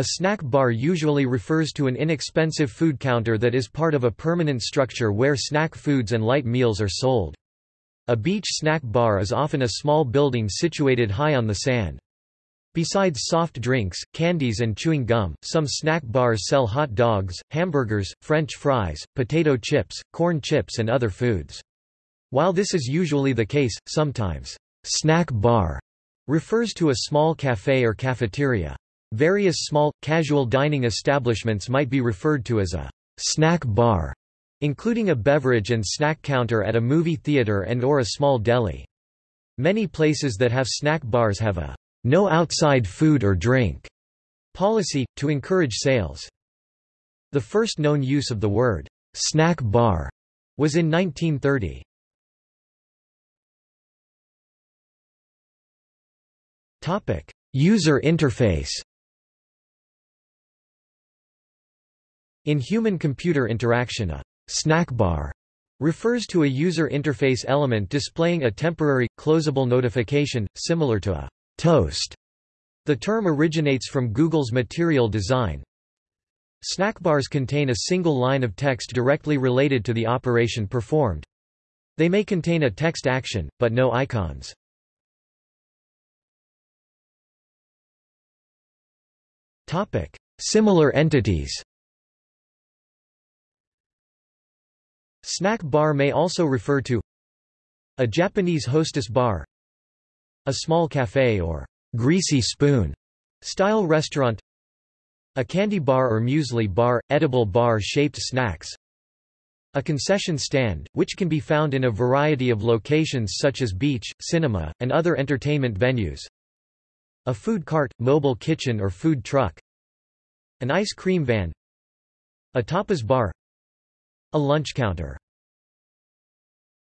A snack bar usually refers to an inexpensive food counter that is part of a permanent structure where snack foods and light meals are sold. A beach snack bar is often a small building situated high on the sand. Besides soft drinks, candies and chewing gum, some snack bars sell hot dogs, hamburgers, french fries, potato chips, corn chips and other foods. While this is usually the case, sometimes, snack bar refers to a small cafe or cafeteria. Various small, casual dining establishments might be referred to as a snack bar, including a beverage and snack counter at a movie theater and or a small deli. Many places that have snack bars have a no outside food or drink policy, to encourage sales. The first known use of the word snack bar was in 1930. Topic: User interface. In human-computer interaction a snack bar refers to a user interface element displaying a temporary, closable notification, similar to a Toast. The term originates from Google's material design. Snackbars contain a single line of text directly related to the operation performed. They may contain a text action, but no icons. Similar entities. Snack bar may also refer to a Japanese hostess bar a small café or greasy spoon style restaurant a candy bar or muesli bar, edible bar-shaped snacks a concession stand, which can be found in a variety of locations such as beach, cinema, and other entertainment venues a food cart, mobile kitchen or food truck an ice cream van a tapas bar a lunch counter